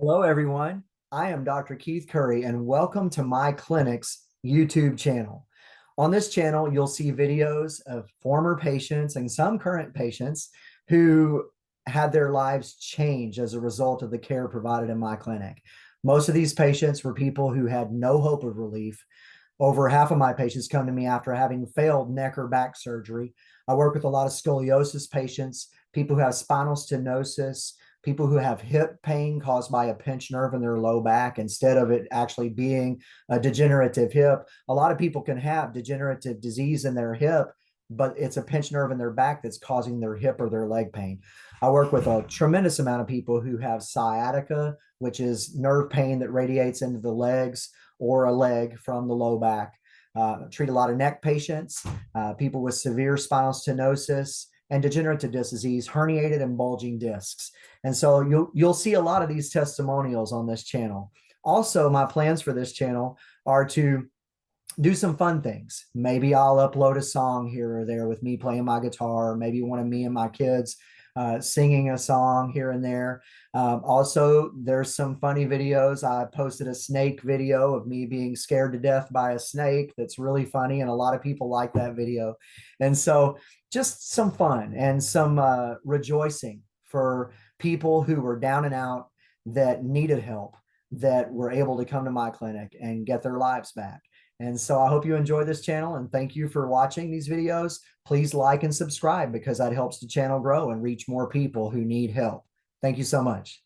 Hello, everyone. I am Dr. Keith Curry, and welcome to my clinic's YouTube channel. On this channel, you'll see videos of former patients and some current patients who had their lives change as a result of the care provided in my clinic. Most of these patients were people who had no hope of relief. Over half of my patients come to me after having failed neck or back surgery. I work with a lot of scoliosis patients, people who have spinal stenosis, people who have hip pain caused by a pinched nerve in their low back instead of it actually being a degenerative hip. A lot of people can have degenerative disease in their hip, but it's a pinched nerve in their back that's causing their hip or their leg pain. I work with a tremendous amount of people who have sciatica, which is nerve pain that radiates into the legs or a leg from the low back. Uh, treat a lot of neck patients, uh, people with severe spinal stenosis, and degenerative disc disease, herniated and bulging discs. And so you'll, you'll see a lot of these testimonials on this channel. Also, my plans for this channel are to do some fun things. Maybe I'll upload a song here or there with me playing my guitar, or maybe one of me and my kids uh, singing a song here and there. Um, also, there's some funny videos. I posted a snake video of me being scared to death by a snake. That's really funny, and a lot of people like that video. And so, just some fun and some uh, rejoicing for people who were down and out that needed help that were able to come to my clinic and get their lives back. And so I hope you enjoy this channel and thank you for watching these videos. Please like and subscribe because that helps the channel grow and reach more people who need help. Thank you so much.